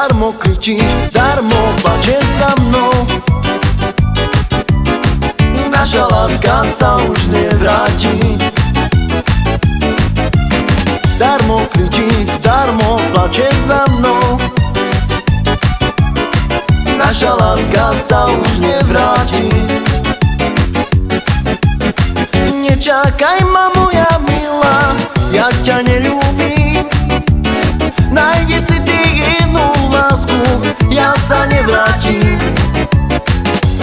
Darmo kričíš, darmo plačeš za mnou. Naša láska sa už nevráti. Darmo kričíš, darmo plačeš za mnou. Naša láska sa už nevráti. Nečakaj ma moja milá, ja ťa neľúbim ja sa nevrátim.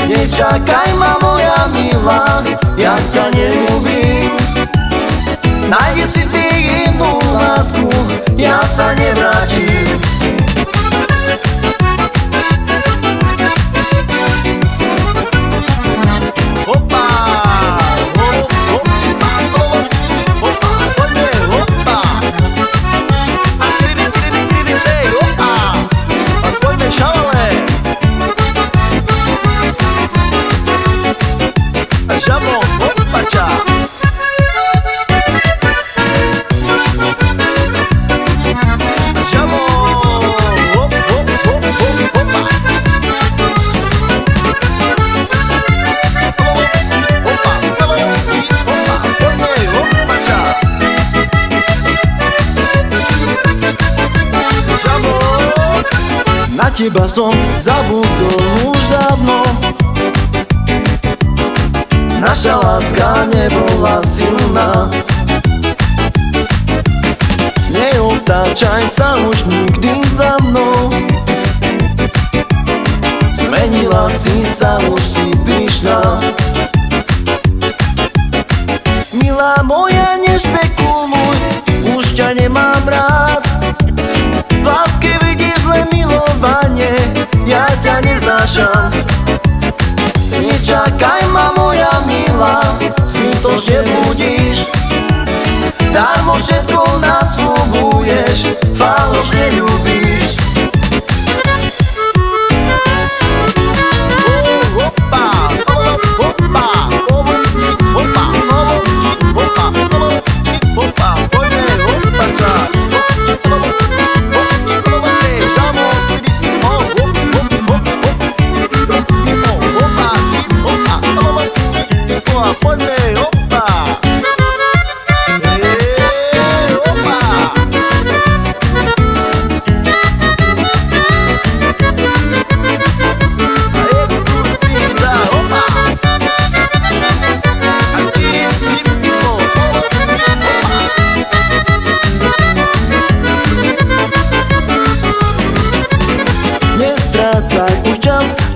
Nečakaj ma moja milá, ja ťa neľúbim. Najdi si ty inú lásku, ja sa nevrátim teba som zabudol už dávno. Naša láska nebola silná. Neotáčaj sa už nikdy za mnou. Zmenila si sa, už si pyšná Dávno, že budíš. Dávno všetko na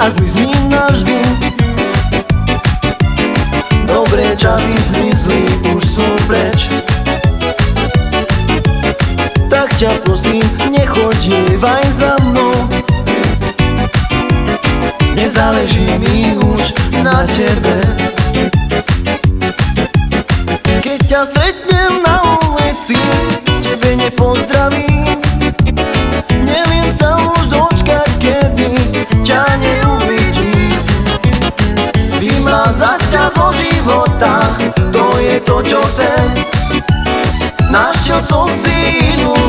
a zmizní navždy. Dobré časy zmizli, už sú preč. Tak ťa prosím, nechodievaj za mnou. Nezáleží mi už na tebe. Keď ťa stretnem na ulici, tebe nepozdravím čo chcem. Našiel som si inú